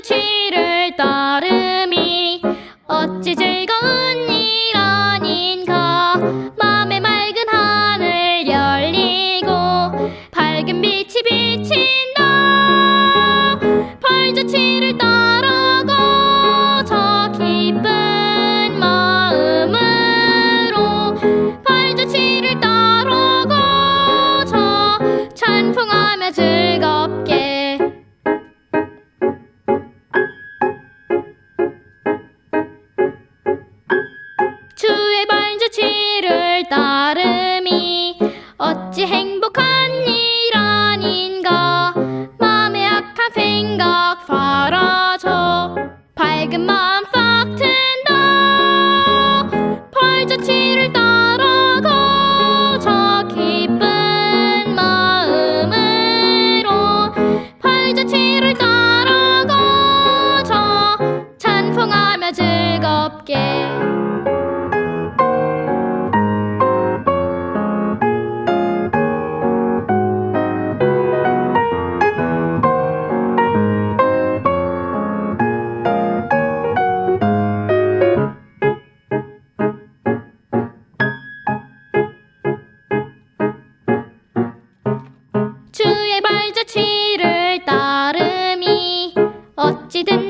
그 뒤를 따름이 어찌 즐거운 일 아닌가. 맘에 맑은 하늘 열리고 밝은 빛이 비친다. 벌주치를 따라가 저 기쁜 마음으로 벌주치를 따라가 저 찬풍하며 즐겁게 밝은 마음 싹 튼다. 발자취를 따라가 저 기쁜 마음으로 발자취를 따라가 저 찬송하며 즐겁게 어찌든